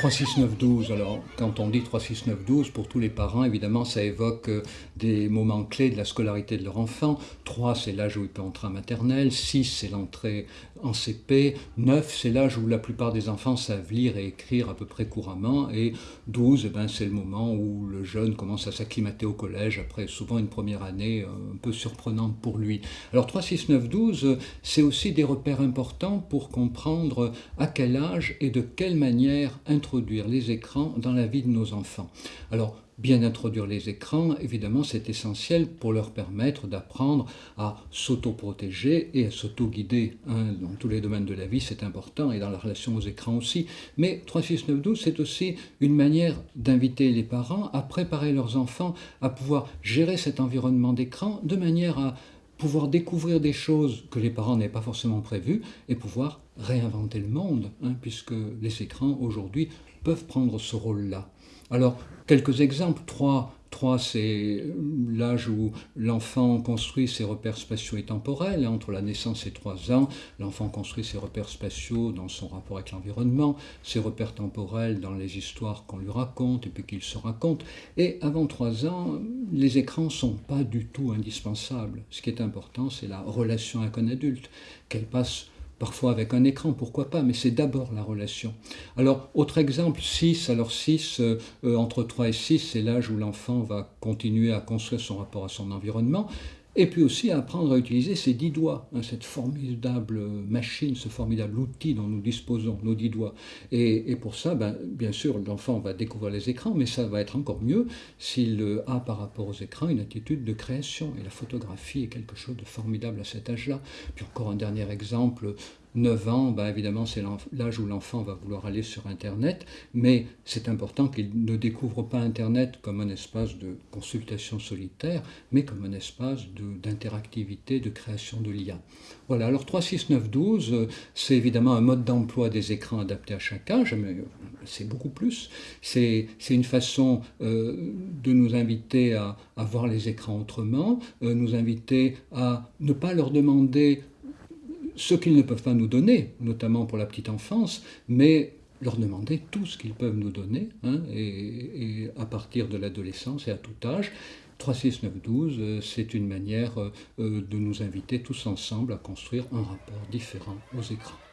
3, 6, 9, 12. Alors, quand on dit 3, 6, 9, 12, pour tous les parents, évidemment, ça évoque euh, des moments clés de la scolarité de leur enfant. 3, c'est l'âge où il peut entrer en maternelle. 6, c'est l'entrée en CP. 9, c'est l'âge où la plupart des enfants savent lire et écrire à peu près couramment. Et 12, eh ben, c'est le moment où le jeune commence à s'acclimater au collège, après souvent une première année euh, un peu surprenante pour lui. Alors, 3, 6, 9, 12, c'est aussi des repères importants pour comprendre à quel âge et de quelle manière introduire introduire les écrans dans la vie de nos enfants. Alors, bien introduire les écrans, évidemment, c'est essentiel pour leur permettre d'apprendre à s'auto-protéger et à s'auto-guider. Hein. Dans tous les domaines de la vie, c'est important, et dans la relation aux écrans aussi. Mais 36912, c'est aussi une manière d'inviter les parents à préparer leurs enfants à pouvoir gérer cet environnement d'écran de manière à pouvoir découvrir des choses que les parents n'avaient pas forcément prévues et pouvoir réinventer le monde, hein, puisque les écrans aujourd'hui peuvent prendre ce rôle-là. Alors, quelques exemples, trois 3, c'est l'âge où l'enfant construit ses repères spatiaux et temporels. Entre la naissance et 3 ans, l'enfant construit ses repères spatiaux dans son rapport avec l'environnement, ses repères temporels dans les histoires qu'on lui raconte et puis qu'il se raconte. Et avant 3 ans, les écrans ne sont pas du tout indispensables. Ce qui est important, c'est la relation avec un adulte, qu'elle passe parfois avec un écran, pourquoi pas, mais c'est d'abord la relation. Alors, autre exemple, 6, alors 6, euh, euh, entre 3 et 6, c'est l'âge où l'enfant va continuer à construire son rapport à son environnement, et puis aussi apprendre à utiliser ses dix doigts, hein, cette formidable machine, ce formidable outil dont nous disposons, nos dix doigts. Et, pour ça, ben, bien sûr, l'enfant va découvrir les écrans, mais ça va être encore mieux s'il a par rapport aux écrans une attitude de création. Et la photographie est quelque chose de formidable à cet âge-là. Puis encore un dernier exemple, 9 ans, ben évidemment, c'est l'âge où l'enfant va vouloir aller sur Internet, mais c'est important qu'il ne découvre pas Internet comme un espace de consultation solitaire, mais comme un espace d'interactivité, de, création de liens. Voilà, alors 3, 6, 9, 12, c'est évidemment un mode d'emploi des écrans adapté à chaque âge, mais c'est beaucoup plus. C'est une façon euh, de nous inviter à, à, voir les écrans autrement, euh, nous inviter à ne pas leur demander ce qu'ils ne peuvent pas nous donner, notamment pour la petite enfance, mais leur demander tout ce qu'ils peuvent nous donner, hein, et, à partir de l'adolescence et à tout âge. 3, 6, 9, 12, c'est une manière euh, de nous inviter tous ensemble à construire un rapport différent aux écrans.